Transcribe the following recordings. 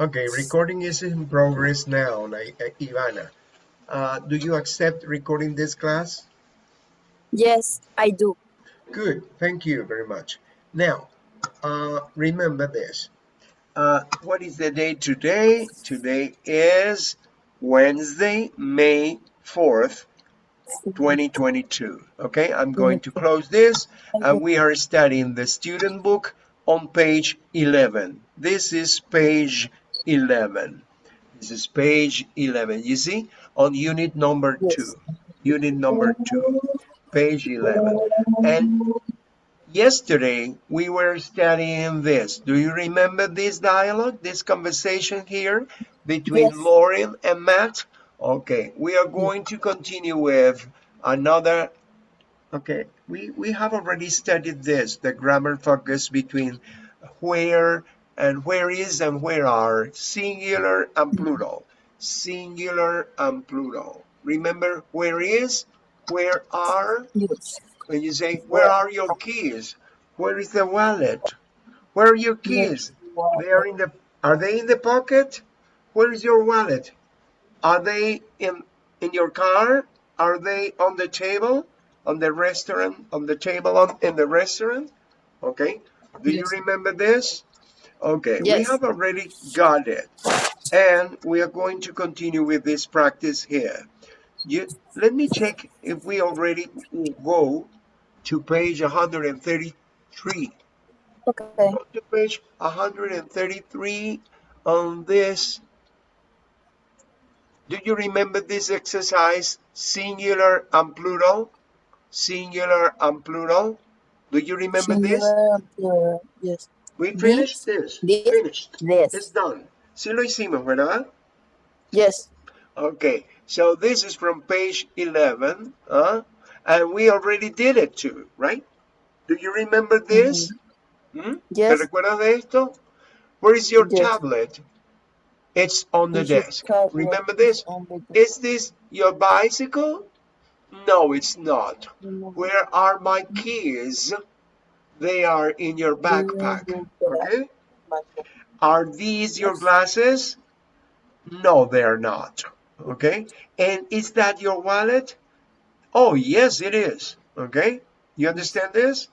Okay, recording is in progress now, like, uh, Ivana. Uh, do you accept recording this class? Yes, I do. Good, thank you very much. Now, uh, remember this. Uh, what is the day today? Today is Wednesday, May 4th, 2022. Okay, I'm going to close this and we are studying the student book on page 11. This is page 11. This is page 11. You see, on unit number Yes. two. Unit number two, page 11. And yesterday we were studying this. Do you remember this dialogue, this conversation here between Yes. Lauren and Matt? Okay, we are going to continue with another Okay, we, we have already studied this, the grammar focus between where and where is and where are, singular and plural, singular and plural. Remember where is, where are, Yes. when you say, where are your keys? Where is the wallet? Where are your keys? They are in the, are they in the pocket? Where is your wallet? Are they in, in your car? Are they on the table? On the restaurant? On the table on, in the restaurant? Okay. Do you remember this? Okay. We have already got it. And we are going to continue with this practice here. You, let me check if we already go to page 133 Okay. go to page 133 on this. Do you remember this exercise, singular and plural? Singular and plural? Do you remember this? Singular and plural. Yes. We finished this. this, Finished. It's This. done. Sí lo hicimos, ¿verdad? Yes. Okay, so this is from page 11, huh? and we already did it too, right? Do you remember this? Hmm? ¿Te Yes. recuerdas de esto? Where is your Yes. tablet? It's on the your desk. Remember this? Is this your bicycle? No, it's not. Mm-hmm. Where are my keys? They are in your backpack. Mm-hmm. Okay? Mm-hmm. Are these your glasses? No, they're not. Okay? And is that your wallet? Oh, yes, it is. Okay? You understand this?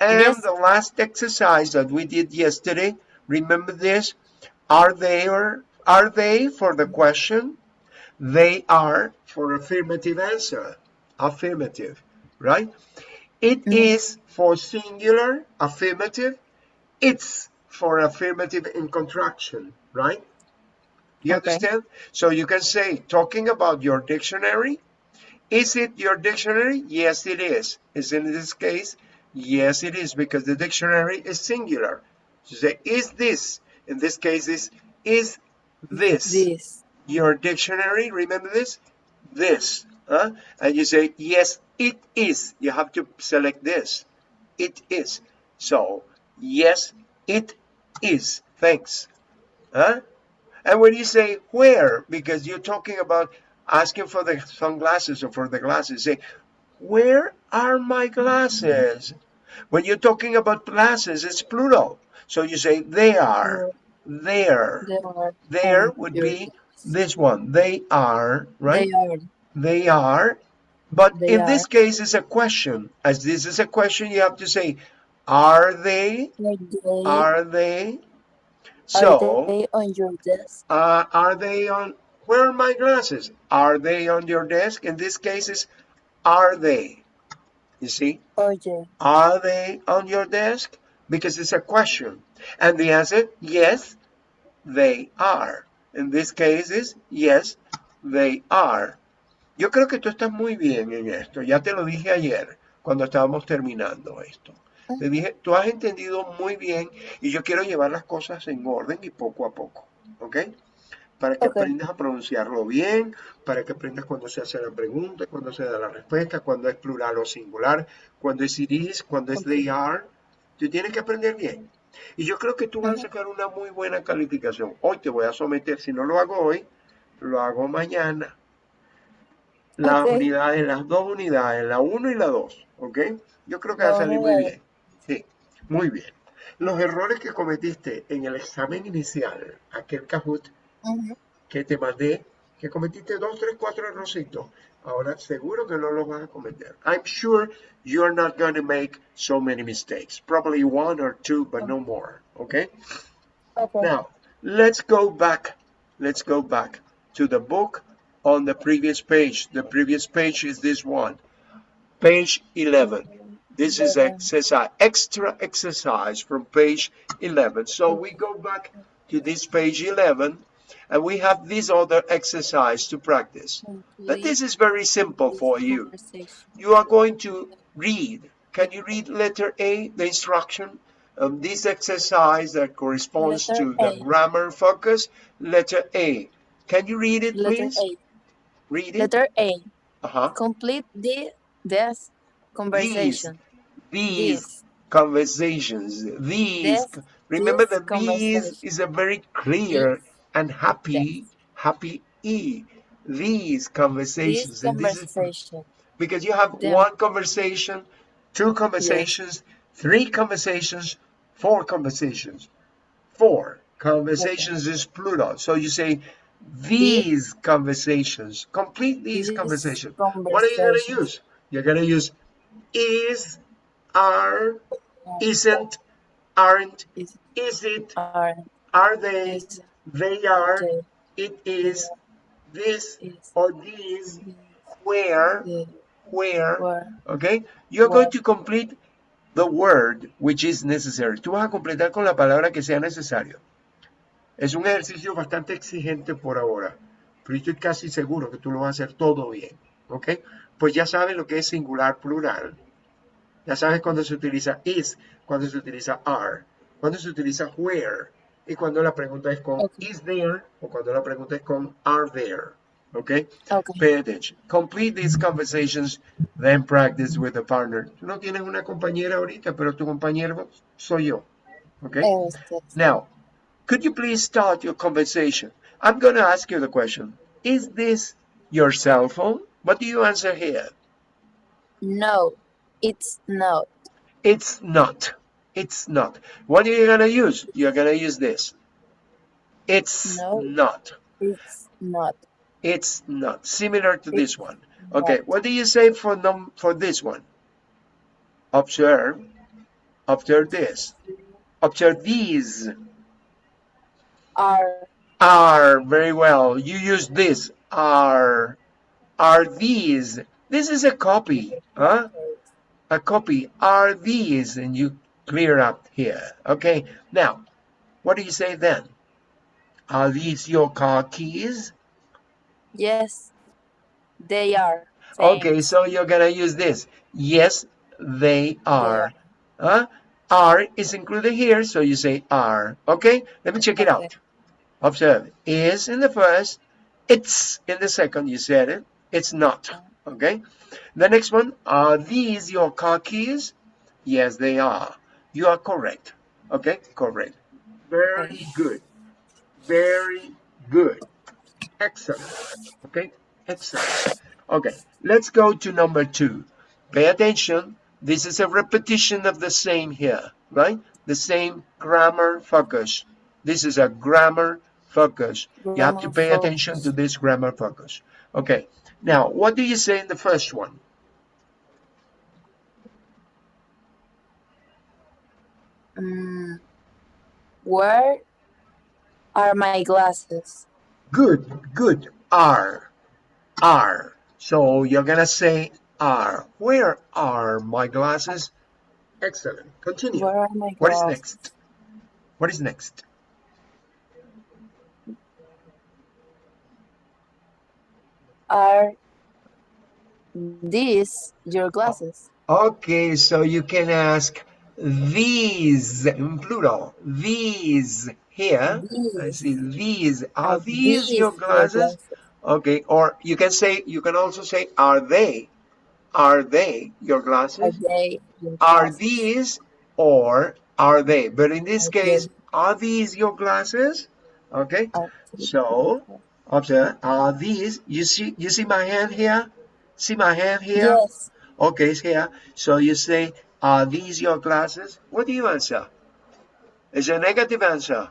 And Yes. the last exercise that we did yesterday, remember this? Are they or are they for the question? They are for affirmative answer. Affirmative, right? It Mhm. is for singular, affirmative. It's for affirmative in contraction, right? You Okay. understand? So you can say, talking about your dictionary, is it your dictionary? Yes, it is. Is in this case? Yes, it is, because the dictionary is singular. So say, is this? In this case, is is this This. Your dictionary? Remember this? This. Huh? And you say, yes, it is. You have to select this. It is. So, yes, it is. Thanks. Huh? And when you say where, because you're talking about asking for the sunglasses or for the glasses, say, where are my glasses? When you're talking about glasses, it's plural. So you say they are, there. There would be this one. They are, right? They are. They are. But They in this case, it's a question. As this is a question, you have to say, are they? Are they, Are they? are So, they on your desk? uh, are they on, where are my glasses? Are they on your desk? In this case, it's are they? You see? Are they? Are they on your desk? Because it's a question. And the answer, yes, they are. In this case is, yes, they are. Yo creo que tú estás muy bien en esto. Ya te lo dije ayer cuando estábamos terminando esto. Te dije, tú has entendido muy bien y yo quiero llevar las cosas en orden y poco a poco. ¿Ok? Para que aprendas a pronunciarlo bien, para que aprendas cuando se hace la pregunta, cuando se da la respuesta, cuando es plural o singular, cuando es it is, cuando es they are. Tú tienes que aprender bien. Y yo creo que tú vas a sacar una muy buena calificación. Hoy te voy a someter, si no lo hago hoy, lo hago mañana. Las Ok. unidades, las dos unidades, la 1 y la 2, ¿ok? Yo creo que va a salir muy bien. Sí, muy bien. Los errores que cometiste en el examen inicial, aquel Kahoot que te mandé, que cometiste dos, tres, cuatro errorcitos, ahora seguro que no los vas a cometer. I'm sure you're not going to make so many mistakes. Probably one or two, but no more. Okay? Okay. Now, let's go back. Let's go back to the book on the previous page. The previous page is this one, page 11. This is exercise, extra exercise from page 11. So we go back to this page 11 and we have this other exercise to practice. But this is very simple for you. You are going to read. Can you read letter A, the instruction? Um, this exercise that corresponds Letter to the grammar focus, letter A. Can you read it, Letter please? A. Read it. Letter A. Uh-huh. Complete the this conversation. These This. conversations, these. This- Remember this that these is a very clear. And happy, Yes. happy E. These conversations. and this is because you have Them. one conversation, two conversations, three conversations, four conversations. Four conversations is plural. So you say these conversations, complete these These conversations. What are you going to use? You're going to use is, are, isn't, aren't, Is is it, are are they, is they are, it is, this is or these, the where, where, Okay? You're going to complete the word which is necessary. Tú vas a completar con la palabra que sea necesario. Es un ejercicio bastante exigente por ahora, pero estoy casi seguro que tú lo vas a hacer todo bien. ¿Ok? Pues ya sabes lo que es singular plural. Ya sabes cuando se utiliza is, cuando se utiliza are, cuando se utiliza where y cuando la pregunta es con Ok. is there o cuando la pregunta es con are there. ¿Ok? okay. Pay attention. Complete these conversations, then practice with a partner. No tienes una compañera ahorita, pero tu compañero soy yo. Okay? Este, Now, could you please start your conversation? I'm going to ask you the question. Is this your cell phone? What do you answer here? no, it's not. It's not. It's not. What are you going to use? You're going to use this. It's No. not. It's not. It's not. Similar to this It's one. Okay, not. what do you say for num for this one? Observe. Observe this. Observe these Are are very well. You use this are are these. This is a copy, huh? A copy are these, and you clear up here. Okay. Now, what do you say then? Are these your car keys? yes, they are. Okay, so you're gonna use this. Yes, they are. Huh? Are is included here, so you say are. Okay, let me check it Okay. out. Observe. Is in the first, it's in the second, you said it. It's not. Oh. Okay? The next one, are these your car keys? Yes, they are. You are correct. Okay, correct. Very good. Very good. Excellent. Okay, excellent. Okay, let's go to number two. Pay attention. This is a repetition of the same here, right? The same grammar focus. This is a grammar focus. You have to Grammar pay attention to this grammar focus. Okay, now what do you say in the first one? Mm, where are my glasses? Good, good. Are, are. So you're gonna say are. Where are my glasses? Excellent. Continue. Where are my glasses? What is next? What is next? Are these your glasses? Okay, so you can ask these in plural. These here. I see these. Are Are these your glasses? Okay, or you can say you can also say are they? Are they your glasses Are glasses? they your Are glasses? these or are they? But in this Are case, are these your glasses? Okay, Are so observe. Are these? You see? You see my hand here? See my hand here? Yes. Okay, it's here. So you say, are these your glasses? What do you answer? It's a negative answer.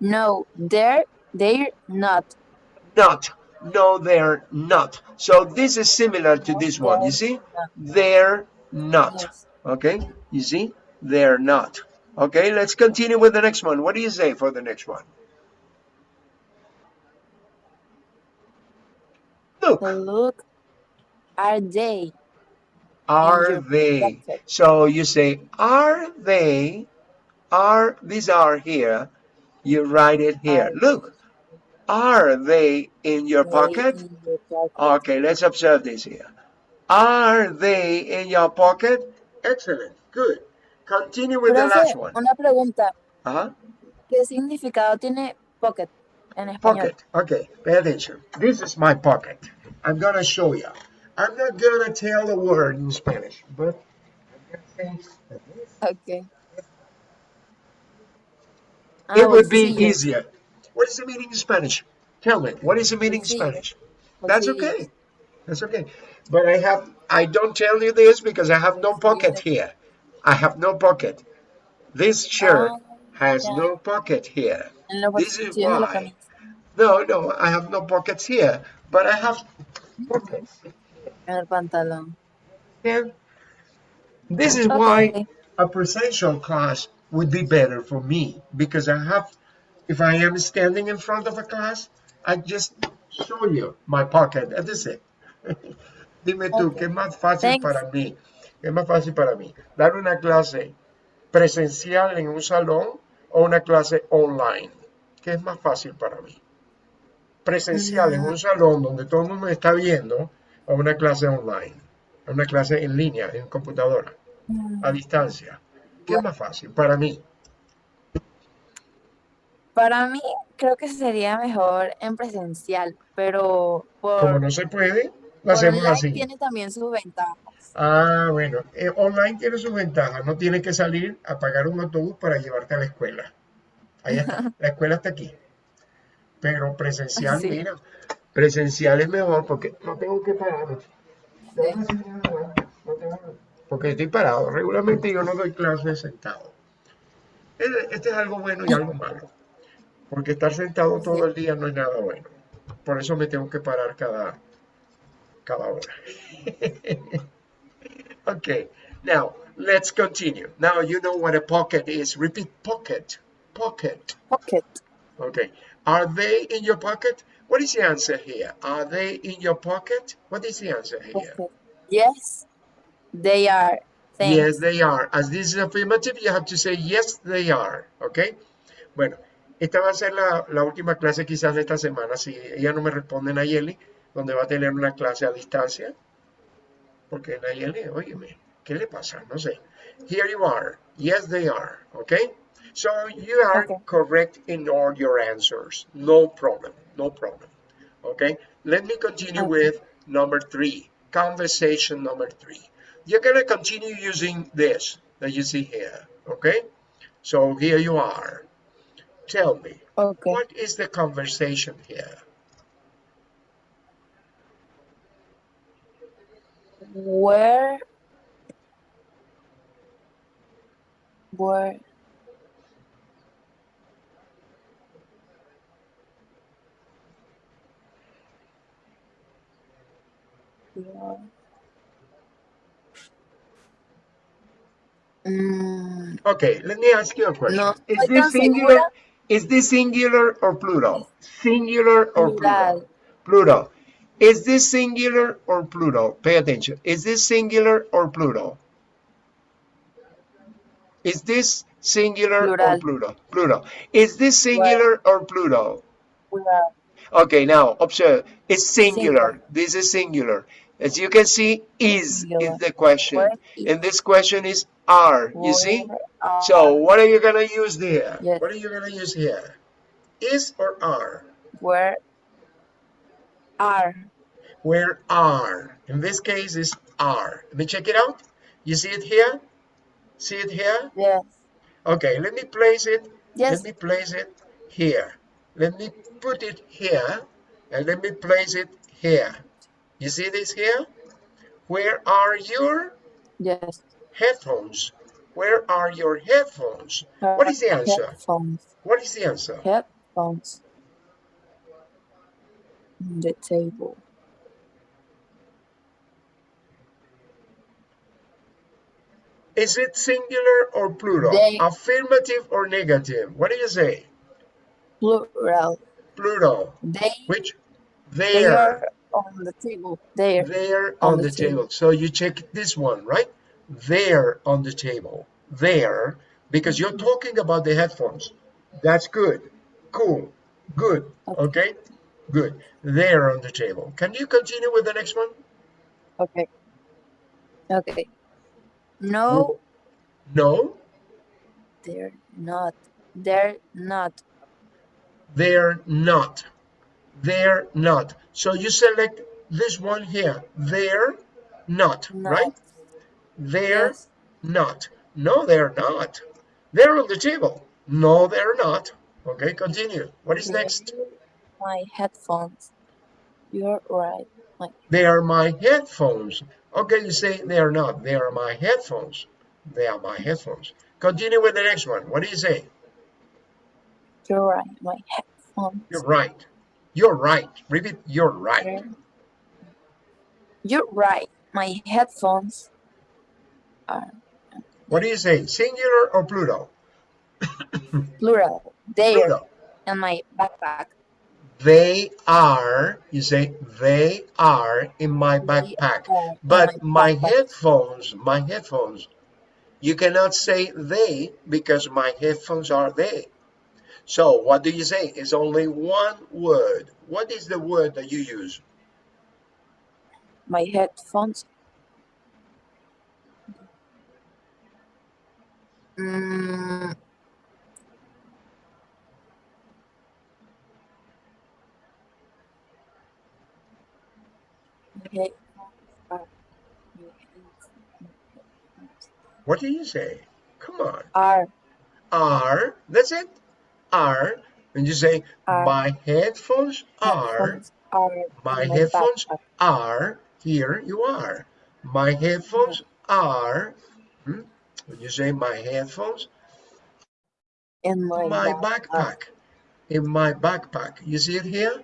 No, they're they're not. Not. No, they're not. So this is similar to this one. You see? They're not. Okay? You see? They're not. Okay, let's continue with the next one. What do you say for the next one? Look, Look, are they? Are they? So you say, are they? Are, these are here. You write it here. Look, are they in your pocket? Okay, let's observe this here. Are they in your pocket? Excellent, good. Continue with the last one. una pregunta. Uh-huh. ¿Qué significado tiene pocket en español? Pocket. Okay, pay attention. This is my pocket. I'm gonna show you. I'm not gonna tell the word in Spanish, but I'm gonna say that this- Okay. it would be easier. What is the meaning in Spanish? Tell me, what is the meaning in Spanish? That's okay. That's okay. But I have, I don't tell you this because I have no pocket here. I have no pocket. This shirt Ah, has no pocket here. This is bolsillos de la why. No, no, I have no pockets here, but I have pockets. En el pantalón. This is why a presential class would be better for me because I have, if I am standing in front of a class, I just show you my pocket. and That's it. Dime tú, Okay. ¿qué es más fácil Thanks. para mí? ¿Qué es más fácil para mí? ¿Dar una clase presencial en un salón o una clase online? ¿Qué es más fácil para mí? Presencial en un salón donde todo el mundo me está viendo o una clase online, una clase en línea, en computadora, Mm, a distancia. ¿Qué es más fácil para mí? Para mí, creo que sería mejor en presencial, pero Como por, no se puede, lo hacemos online así. tiene también sus ventajas. Ah, bueno, eh, online tiene sus ventajas. No tienes que salir a pagar un autobús para llevarte a la escuela. Ahí está, la escuela está aquí. Pero presencial, Sí. mira, presencial es mejor porque no tengo que parar. Déjame enseñar, no tengo- Porque estoy parado. Regularmente yo no doy clases sentado. Este este es algo bueno y algo malo. Porque estar sentado todo el día no es nada bueno. Por eso me tengo que parar cada, cada hora. Okay, now let's continue. Now you know what a pocket is. Repeat pocket. Pocket. Pocket. Okay. Are they in your pocket? What is the answer here? Are they in your pocket? What is the answer here? Yes, they are. Thanks. Yes, they are. As this is affirmative, you have to say yes, they are. Okay. Bueno, esta va a ser la, la última clase quizás de esta semana. Si ella no me responde Nayeli, donde va a tener una clase a distancia. Porque Nayeli, óyeme, ¿qué le pasa? No sé. Here you are. Yes, they are. Okay. So you are Okay. correct in all your answers. No problem. No problem. Okay. Let me continue Okay. with number three. Conversation number three. You're going to continue using this that you see here. Okay. So here you are. Tell me, Okay. what is the conversation here? Where where Yeah. Mm, Okay, let me ask you a question. No is this singular? segura. Is this singular or plural? Singular or plural? Plural. Plural. Is this singular or plural? Pay attention. Is this singular or plural? Is this singular or Plural. plural? Plural. Is this singular or plural? plural. Okay, now observe. It's singular. Singular. This is singular. As you can see, is is the question. And this question is are. You see? So what are you gonna use there? Yes. What are you gonna use here? Is or are? where are Where are? In this case is are. Let me check it out. You see it here? See it here? yes Okay, let me place it. yes Let me place it here. Let me put it here and let me place it here. You see this here? Where are your yes headphones? Where are your headphones? What is the answer? Headphones. What is the answer? Headphones. On the table. Is it singular or plural? They- Affirmative or negative? What do you say? Plural. Plural. They, Which? they There. are on the table. There. There on, on the, the table. table. So you check this one, right? There on the table. There, because you're talking about the headphones. That's good. Cool. Good. Okay. Okay. Good. There on the table. Can you continue with the next one? Okay. Okay. No, No, they're not. They're not. they're not. They're not. So you select this one here. They're not, Not. right? They're Yes. not. No, they're not. They're on the table. No, they're not. Okay, continue. What is next? My headphones. You're right. My They are my headphones. Okay, you say they are not. They are my headphones. They are my headphones. Continue with the next one. What do you say? you're right. My headphones. You're right. You're right. Repeat. You're right. You're right. My headphones are What do you say? Singular or plural? plural. They're Plural. in my backpack. They are. You say they are in my backpack. But my backpack. headphones, my headphones, you cannot say they because my headphones are they. So what do you say? It's only one word. What is the word that you use? My headphones. Mm, my headphones are, my headphones What do you say? Come on. R. R. That's it. Are. And you say Are. my headphones are. are My my headphones backpack. are. Here you are. My headphones are. hmm? When you say my headphones in my, my backpack. backpack. In my backpack. You see it here?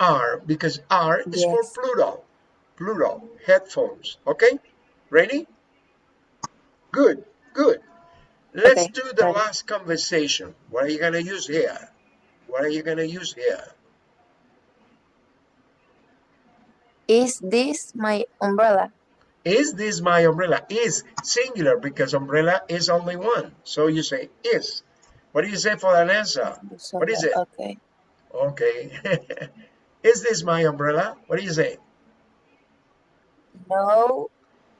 Are, because are is for Yes. plural. Plural. Headphones. Okay? Ready? Good, good. Let's Okay, do the last conversation. What are you going to use here? What are you going to use here? Is this my umbrella? Is this my umbrella? Is singular because umbrella is only one. So you say is. What do you say for an answer? So What is it? Okay. Okay. is this my umbrella? What do you say? No,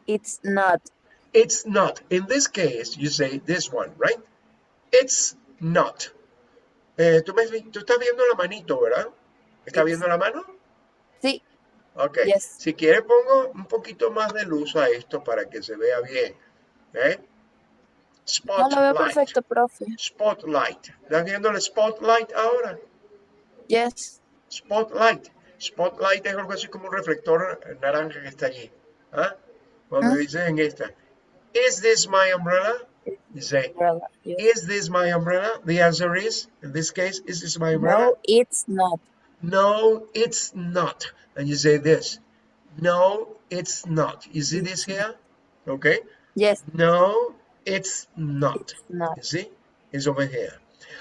it's not. It's not. In this case, you say this one, right? It's not. Eh, tú, me, tú estás viendo la manito, ¿verdad? ¿Estás viendo la mano? Sí, Ok. Yes. Si quiere pongo un poquito más de luz a esto para que se vea bien. ¿Eh? no lo veo Spotlight. perfecto, profe. Spotlight. ¿Estás viendo el spotlight ahora? Yes. Spotlight. Spotlight es algo así como un reflector naranja que está allí. ¿Ah? Cuando Ah. dices en esta. Is this my umbrella? You say, Umbrella. Yes. is this my umbrella? The answer is, in this case, is this my umbrella? No, it's not. No, it's not. And you say this. No, it's not. You see this here? Okay. Yes, No, it's not. it's not. You see? It's over here.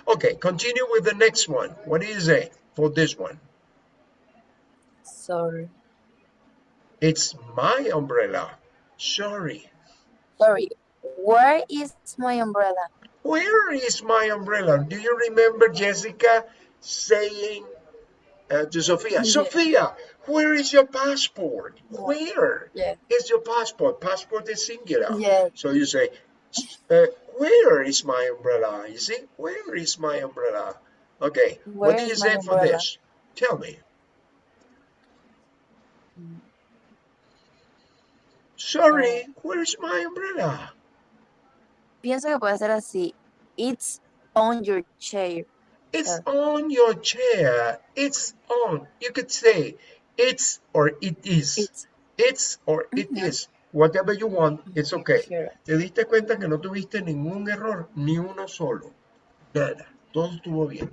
Okay, continue with the next one. What do you say for this one? Sorry. It's my umbrella. Sorry. Sorry. Where is my umbrella? Where is my umbrella? Do you remember Jessica saying uh, to Sophia, Yes. Sophia, where is your passport? Where Yes. is your passport? Passport is singular. Yes. So you say, uh, where is my umbrella? You see, where is my umbrella? Okay, what Where do you is say for this? Tell me. Sorry, where's my umbrella? Pienso que puede ser así. It's on your chair. It's on your chair. It's on. You could say it's or it is. It's It's or it is. Whatever you want, it's okay. Sure. Te diste cuenta que no tuviste ningún error, ni uno solo. Nada. Todo estuvo bien.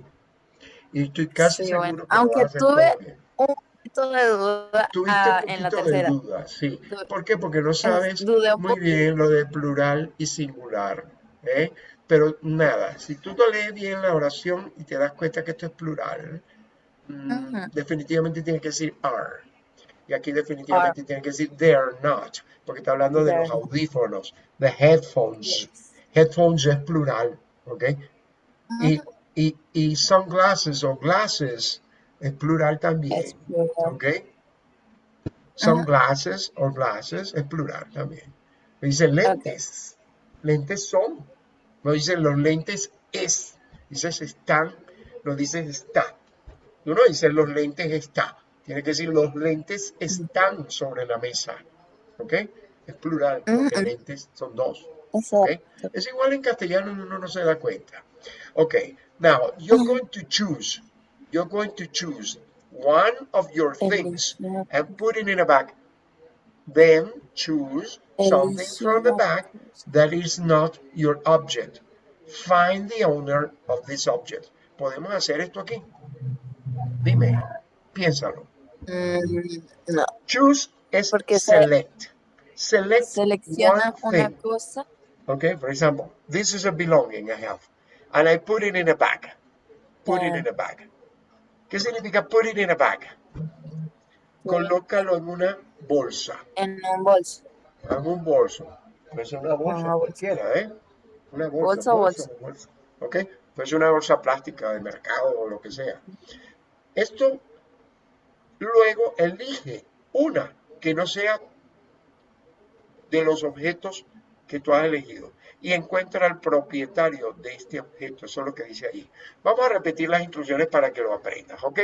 Y estoy casi Sí, seguro bueno, que lo aunque tuve. Un de duda Tuviste ah, un en la poquito de tercera. duda, sí. ¿Por qué? Porque no sabes muy bien lo de plural y singular. ¿eh? Pero nada, si tú te lees bien la oración y te das cuenta que esto es plural, mm, definitivamente tiene que decir are. Y aquí definitivamente tiene que decir they are not, porque está hablando de los are audífonos, de headphones. Yes. Headphones es plural, ¿ok? Y, y sunglasses o glasses es plural también. Es plural. ¿Ok? Sunglasses o glasses es plural también. No dice lentes. Lentes son. No dice los lentes es. Dices están. No dices está. Tú no dices los lentes está. Tiene que decir los lentes están sobre la mesa. ¿Ok? Es plural. Porque lentes son dos. ¿ok? Exacto. Es igual en castellano, uno no se da cuenta. Okay, now you're going to choose, you're going to choose one of your things and put it in a bag. Then choose something from the bag that is not your object. Find the owner of this object. ¿Podemos hacer esto aquí? Dime, piénsalo. Mm, no. Choose es Porque select. Select Selecciona one una thing. cosa. Okay, for example, this is a belonging I have, and I put it in a bag. Put it in a bag. ¿Qué significa put it in a bag? Colócalo en una bolsa, En un bolso. en un bolso. Puede ser una bolsa Una bolsa. cualquiera, ¿eh? Una bolsa, Bolsa, bolsa, bolsa. ¿Ok? Puede ser una bolsa plástica de mercado o lo que sea. Esto, luego elige una que no sea de los objetos que tú has elegido y encuentra al propietario de este objeto. Eso es lo que dice allí. Vamos a repetir las instrucciones para que lo aprendas, ¿ok?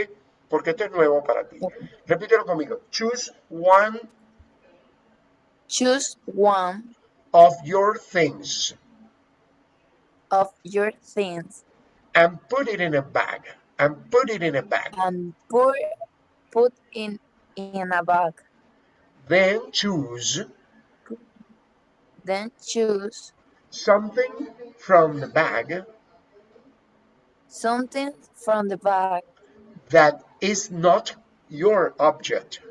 Porque esto es nuevo para ti. Repítelo conmigo. Choose one Choose one of your things of your things and put it in a bag. And put it in a bag. and put put in in a bag. Then choose Then choose something from the bag something from the bag that is not your object.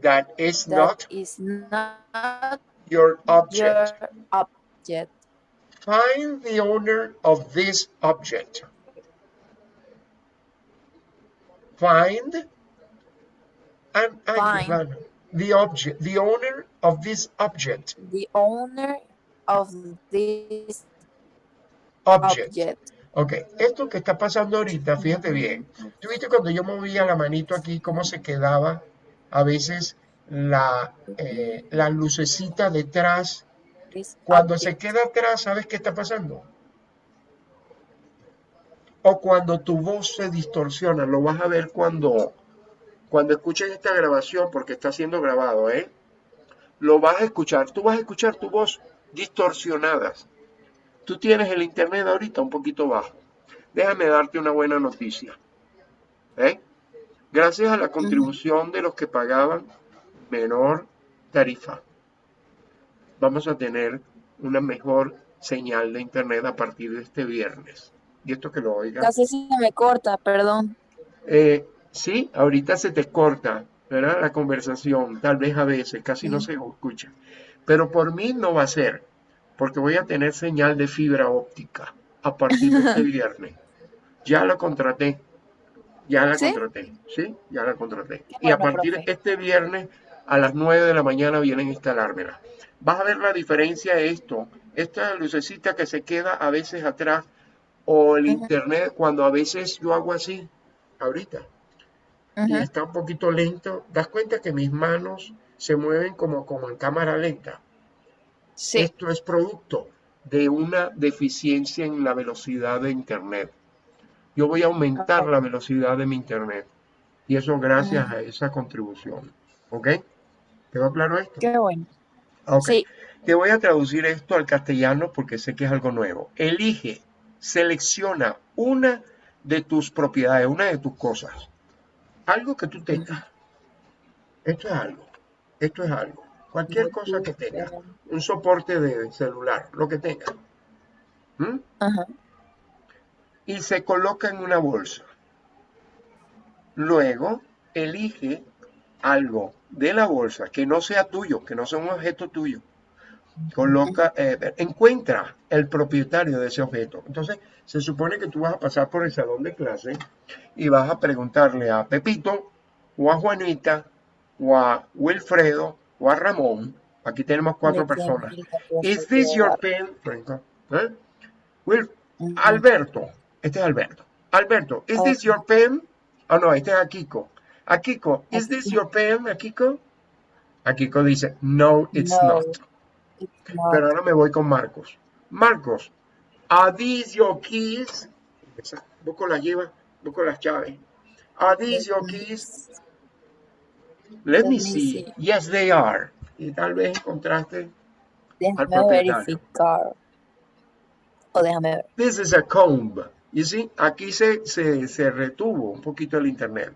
That is that not is not your object. your object. Find the owner of this object. Find and, and Find. The object, the owner of this object. The owner of this Object. object. Ok, esto que está pasando ahorita, fíjate bien. ¿Tú viste cuando yo movía la manito aquí, cómo se quedaba a veces la, eh, la lucecita detrás? Cuando se queda atrás, ¿sabes qué está pasando? O cuando tu voz se distorsiona, lo vas a ver cuando, cuando escuches esta grabación, porque está siendo grabado, ¿eh? Lo vas a escuchar, tú vas a escuchar tu voz distorsionada. Tú tienes el internet ahorita un poquito bajo. Déjame darte una buena noticia. ¿eh? Gracias a la contribución de los que pagaban menor tarifa, vamos a tener una mejor señal de internet a partir de este viernes. Y esto que lo oigan. Casi se me corta, perdón. Eh, sí, ahorita se te corta, ¿verdad? La conversación, tal vez a veces, casi no se escucha. Pero por mí no va a ser, porque voy a tener señal de fibra óptica a partir de este viernes. Ya la contraté, ya la ¿Sí? contraté, ¿sí? Ya la contraté. Y a partir de este viernes a las 9 de la mañana vienen a instalármela. Vas a ver la diferencia de esto. Esta lucecita que se queda a veces atrás o el internet cuando a veces yo hago así, ahorita y está un poquito lento, das cuenta que mis manos se mueven como, como en cámara lenta. Sí, Esto es producto de una deficiencia en la velocidad de Internet. Yo voy a aumentar la velocidad de mi Internet y eso gracias a esa contribución. ¿Ok? ¿Quedó claro esto? qué bueno. Ok. Sí, Te voy a traducir esto al castellano porque sé que es algo nuevo. Elige, selecciona una de tus propiedades, una de tus cosas. Algo que tú tengas. Esto es algo. Esto es algo. Cualquier cosa que tenga. Un soporte de celular, lo que tenga. ¿Mm? Ajá. Y se coloca en una bolsa. Luego, elige algo de la bolsa que no sea tuyo, que no sea un objeto tuyo. Coloca, eh, encuentra el propietario de ese objeto. Entonces, se supone que tú vas a pasar por el salón de clase y vas a preguntarle a Pepito o a Juanita o a Wilfredo o a Ramón. Aquí tenemos cuatro ¿De quién personas. Is this your pen? ¿Eh? Will. Alberto, este es Alberto. Alberto, is this your pen? Ah, no, este es Akiko. Akiko, is this your pen, Akiko? Akiko dice, no, it's No. not. Pero ahora me voy con Marcos. Marcos, are these your keys? Busco la lleva, busco las these your keys? Let me see. see. Yes, they are. Y tal vez encontraste al Déjame propietario. verificar. O déjame ver. This is a comb. You see, aquí se, se, se retuvo un poquito el internet.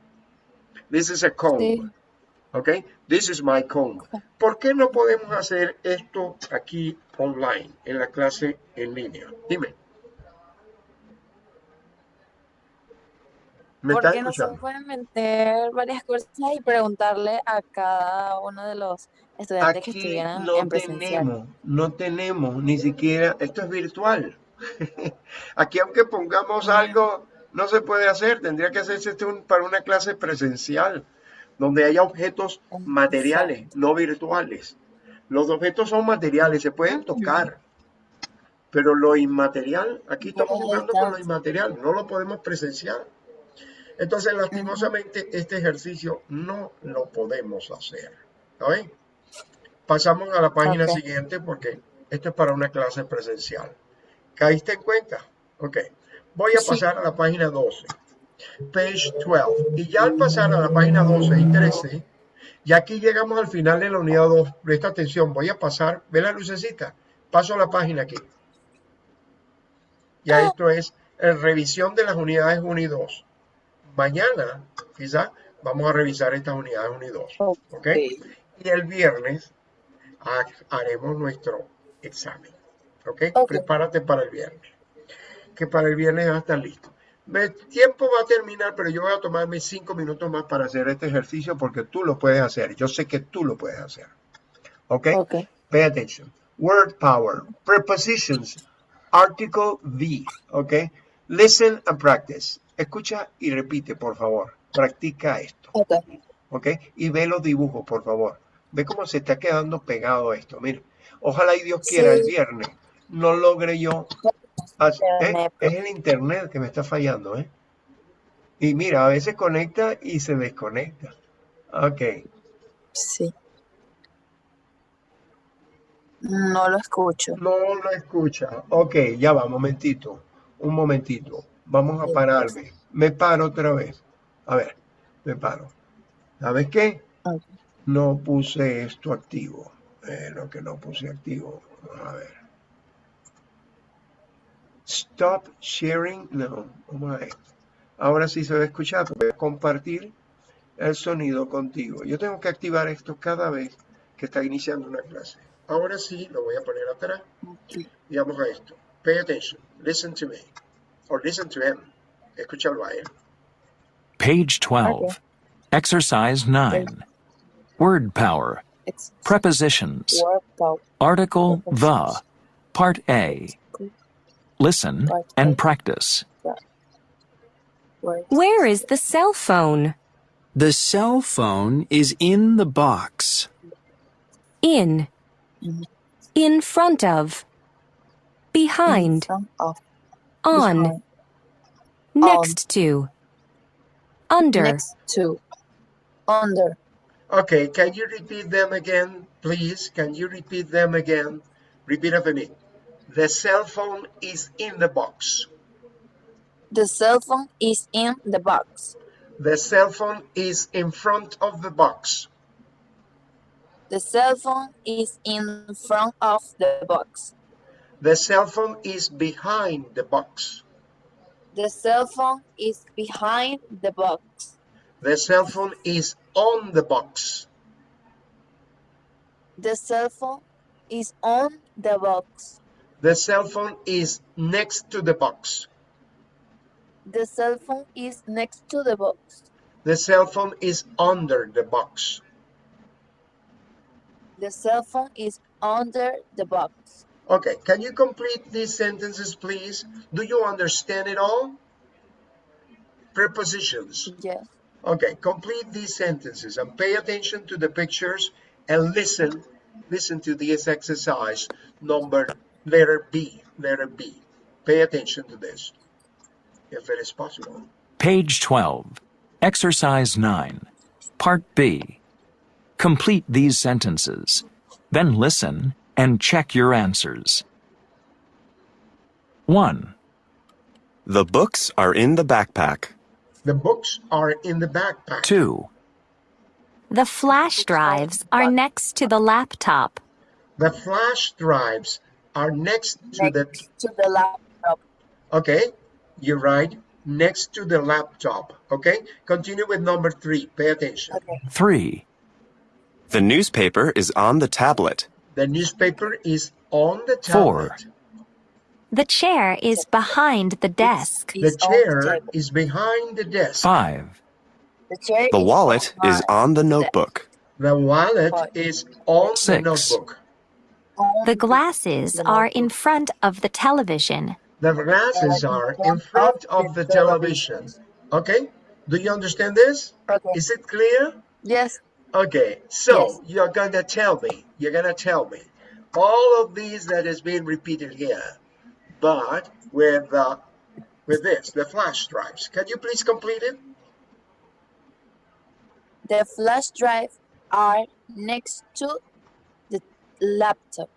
This is a comb. Sí. Okay? This is my comb. ¿Por qué no podemos hacer esto aquí online, en la clase en línea? Dime. ¿Me Porque no se pueden meter varias cosas y preguntarle a cada uno de los estudiantes que estuvieran no en presencial. tenemos, no tenemos ni siquiera, esto es virtual. Aquí aunque pongamos algo, no se puede hacer, tendría que hacerse esto un- para una clase presencial, donde haya objetos materiales, no virtuales. Los objetos son materiales, se pueden tocar, pero lo inmaterial, aquí estamos jugando con lo inmaterial, no lo podemos presenciar. Entonces, lastimosamente, este ejercicio no lo podemos hacer. ¿Está? Pasamos a la página siguiente porque esto es para una clase presencial. ¿Caíste en cuenta? Ok. Voy a Sí. pasar a la página 12. Page 12. Y ya al pasar a la página 12 y 13, ya aquí llegamos al final de la unidad 2. Presta atención, voy a pasar, ve la lucecita, paso a la página aquí. Ya esto es en revisión de las unidades 1 y 2. Mañana, quizá, vamos a revisar estas unidades 1 y 2. ¿Ok? Y el viernes ha- haremos nuestro examen. ¿Ok? Ok. Prepárate para el viernes. Que para el viernes va a estar listo. El tiempo va a terminar, pero yo voy a tomarme cinco minutos más para hacer este ejercicio porque tú lo puedes hacer. Yo sé que tú lo puedes hacer. ¿Ok? Ok. Pay attention. Word power. Prepositions. Article V. ¿Ok? Listen and practice. Escucha y repite, por favor. Practica esto. Ok. ¿ok? Y ve los dibujos, por favor. Ve cómo se está quedando pegado esto. Mira, ojalá y Dios quiera el viernes no logre yo. Internet, Es el internet que me está fallando, ¿eh? Y mira, a veces conecta y se desconecta. Ok, Sí. No lo escucho. no lo escucha. Ok, ya va, momentito. Un momentito. Vamos a pararme. Me paro otra vez. A ver, me paro. ¿Sabes qué? No puse esto activo. Eh, lo que no puse activo. A ver. Stop sharing. No, vamos a ver. Ahora sí se va a escuchar. Voy a compartir el sonido contigo. Yo tengo que activar esto cada vez que está iniciando una clase. Ahora sí lo voy a poner atrás Ok. y vamos a esto. Pay attention. Listen to me. Or listen to him. Escúchalo a él. Page 12. Okay. Exercise 9. Word power. Prepositions. word power. Article the. Part A. Listen and practice. Where is the cell phone? The cell phone is in the box. In. In front of. Behind. On. Next to. Under. Next to. Under. Okay, can you repeat them again, please? Can you repeat them again? Repeat after me. The cell phone is in the box. The cell phone is in the box. The cell phone is in front of the box. The cell phone is in front of the box. The cell phone is behind the box. The cell phone is behind the box. The cell phone is on the box. The cell phone is on the box. The cell phone is next to the box. The cell phone is next to the box. The cell phone is under the box. The cell phone is under the box. Okay, can you complete these sentences, please? Do you understand it all? Prepositions. Yes. Okay, complete these sentences and pay attention to the pictures and listen. Listen to this exercise number letter B. Letter B. Pay attention to this, if it is possible. Page 12. Exercise 9. Part B. Complete these sentences. Then listen and check your answers. 1, The books are in the backpack. The books are in the backpack. 2, The flash drives are next to the laptop. The flash drives are next to the. To the laptop. Okay, you're right. Next to the laptop. Okay, continue with number three. Pay attention. Okay. 3, The newspaper is on the tablet. The newspaper is on the tablet. Four. tablet. The chair is behind the desk. The Is the chair is behind the desk. 5, The chair The wallet is on the the notebook. The wallet is on the Six. notebook. On The glasses are in front of the television. The glasses are in front of the television. Okay, do you understand this? Okay. Is it clear? Yes. Okay, so Yes. you're gonna tell me, you're gonna tell me all of these that is being repeated here, but with uh, with this, the flash drives. Can you please complete it? The flash drive are next to the laptop.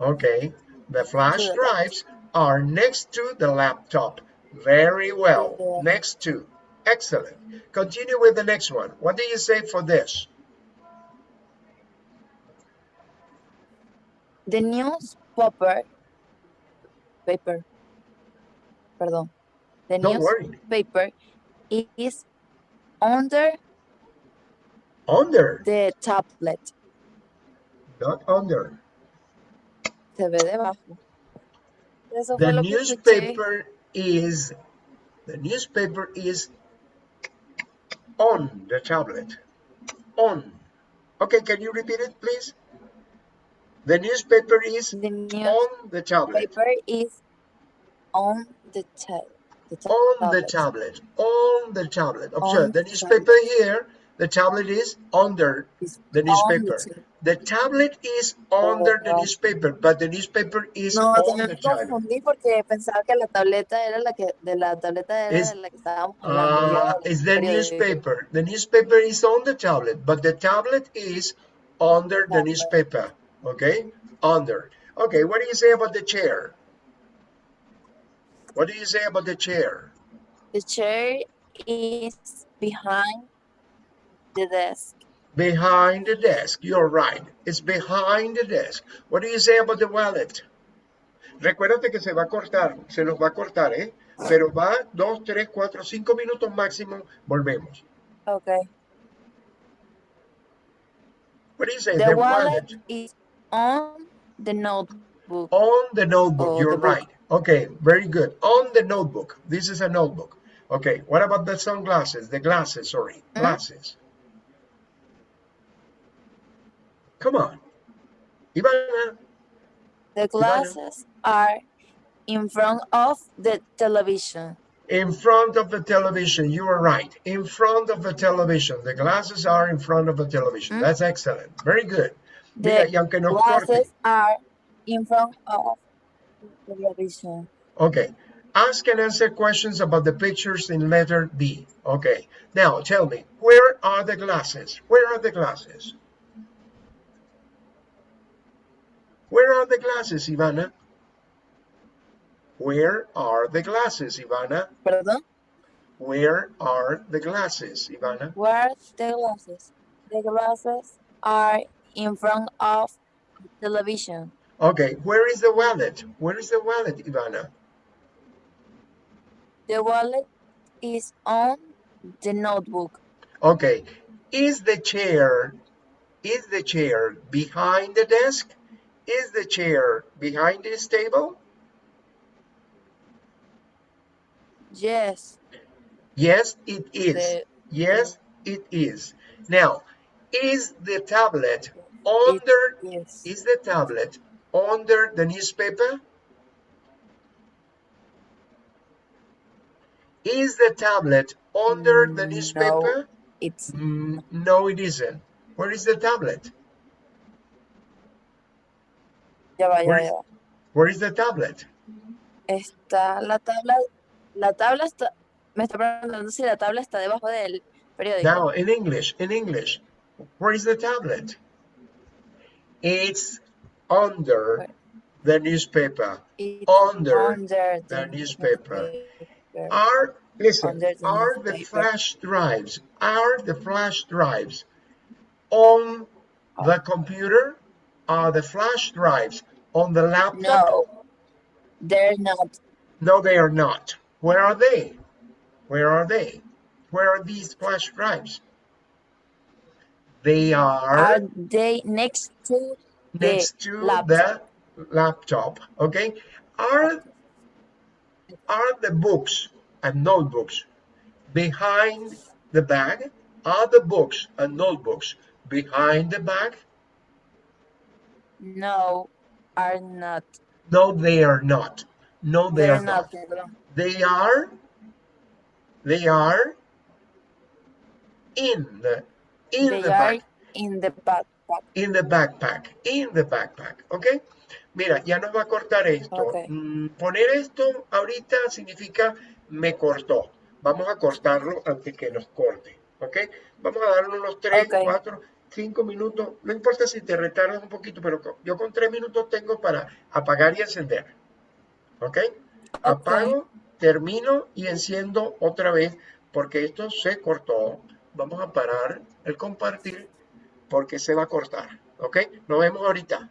Okay, the flash the drives are next to the laptop. Very well. Yeah. Next to. Excellent. Continue with the next one. What do you say for this? The newspaper paper. Perdón. The Don't worry. newspaper is under Under, the tablet. Not under. Se ve debajo. Eso The newspaper is the newspaper is on the tablet. On. Okay, can you repeat it, please? The newspaper is The on the tablet. newspaper is on the tab. The ta- On the tablet. tablet. On the tablet. Observe On the the newspaper here. The tablet is under Is the newspaper. The tablet is under the Oh. newspaper, but the newspaper is No, on the me tablet. confundí porque pensaba que la tableta era la que de la tableta era la que estábamos hablando. Uh, it's the newspaper. The newspaper is on the tablet, but the tablet is under the newspaper. Okay? Under. Okay, what do you say about the chair? What do you say about the chair? The chair is behind the desk. Behind the desk. You're right. It's behind the desk. What do you say about the wallet? Recuérdate que se va a cortar, se nos va a cortar, ¿eh? Pero va dos, tres, cuatro, cinco minutos máximo. Volvemos. Okay. What do you say? The wallet wallet, is on the notebook. On the notebook, Oh, you're the book. right. Okay, very good. On the notebook. This is a notebook. Okay, what about the sunglasses? The glasses, sorry. Hmm? Glasses. Come on. Ivana, The glasses are in front of the television. in front of the television. You are right. In front of the television. The glasses are in front of the television. Hmm? That's excellent. Very good. The y aunque nos corte. glasses are in front of the television. Okay. Ask and answer questions about the pictures in letter B. Okay. Now tell me, where are the glasses? Where are the glasses? Where are the glasses, Ivana? Where are the glasses, Ivana? Perdón. Where are the glasses, Ivana? Where are the glasses? The glasses are in front of the television. Okay. Where is the wallet? Where is the wallet, Ivana? The wallet is on the notebook. Okay. Is the chair is the chair behind the desk? Is the chair behind this table? Yes. Yes, it is. The, Yes, it is. Now, is the tablet under yes. is the tablet under the newspaper? Is the tablet under the newspaper? It's Mm, no, it isn't. Where is the tablet? Ya va, ya Where va, where is the tablet? Está la tabla, la tabla está, me está preguntando si la tabla está debajo del periódico. Now, in English, in English, where is the tablet? It's under the newspaper. It's under under the newspaper. newspaper. Are listen, the are the flash drives, are the flash drives on the computer? Are the flash drives on the laptop? No, they're not. No, they are not. Where are they? Where are they? Where are these flash drives? They are Are they next to next to laptop. the laptop. Okay. Are are the books and notebooks behind the bag? Are the books and notebooks behind the bag? No, are not. No, they are not. No, they are not. They are they are in the in They the bag. in the backpack. in the backpack, in the backpack, ¿ok? Mira, ya nos va a cortar esto. Mm, poner esto ahorita significa me cortó. Vamos a cortarlo antes que nos corte, ¿ok? Vamos a darle unos 3, Ok. 4, 5 minutos. No importa si te retardas un poquito, pero yo con 3 minutos tengo para apagar y encender, ¿ok? Apago, termino y enciendo otra vez porque esto se cortó. Vamos a parar el compartir porque se va a cortar. ¿Ok? Nos vemos ahorita.